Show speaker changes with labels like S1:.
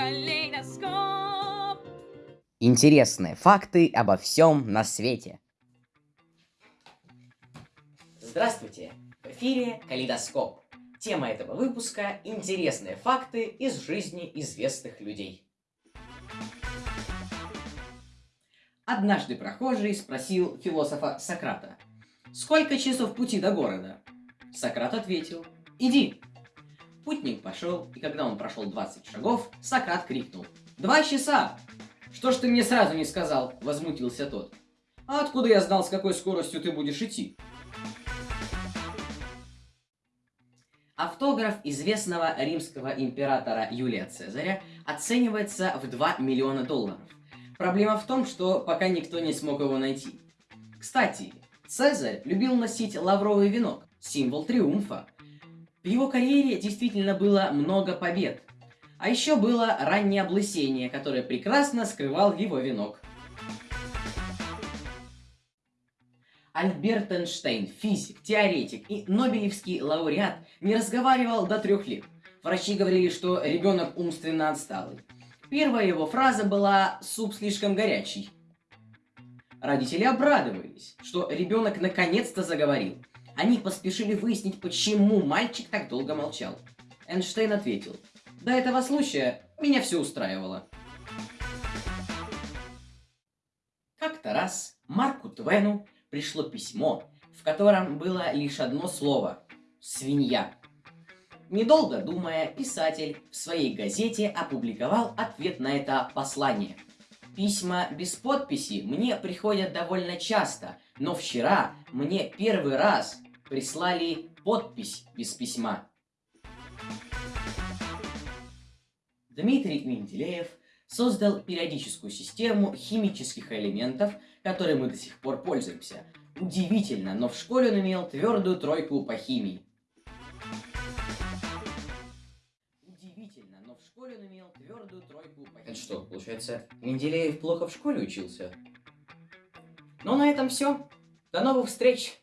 S1: калейдоскоп.
S2: Интересные факты обо всем на свете. Здравствуйте! В эфире Калейдоскоп. Тема этого выпуска – интересные факты из жизни известных людей. Однажды прохожий спросил философа Сократа, «Сколько часов пути до города?» Сократ ответил, «Иди». Путник пошел, и когда он прошел 20 шагов, Сократ крикнул, «Два часа!» «Что ж ты мне сразу не сказал?» – возмутился тот. «А откуда я знал, с какой скоростью ты будешь идти?» Автограф известного римского императора Юлия Цезаря оценивается в 2 миллиона долларов. Проблема в том, что пока никто не смог его найти. Кстати, Цезарь любил носить лавровый венок, символ триумфа. В его карьере действительно было много побед. А еще было раннее облысение, которое прекрасно скрывал его венок. Альберт Эйнштейн, физик, теоретик и нобелевский лауреат, не разговаривал до трех лет. Врачи говорили, что ребенок умственно отсталый. Первая его фраза была «суп слишком горячий». Родители обрадовались, что ребенок наконец-то заговорил. Они поспешили выяснить, почему мальчик так долго молчал. Эйнштейн ответил, «До этого случая меня все устраивало». Как-то раз Марку Твену пришло письмо, в котором было лишь одно слово – «свинья». Недолго думая, писатель в своей газете опубликовал ответ на это послание. Письма без подписи мне приходят довольно часто, но вчера мне первый раз прислали подпись без письма. Дмитрий Менделеев создал периодическую систему химических элементов, которой мы до сих пор пользуемся. Удивительно, но в школе он имел твердую тройку по химии. Удивительно, но в школе он имел твердую тройку по химии. Это что, получается, Менделеев плохо в школе учился? Ну, на этом все. До новых встреч!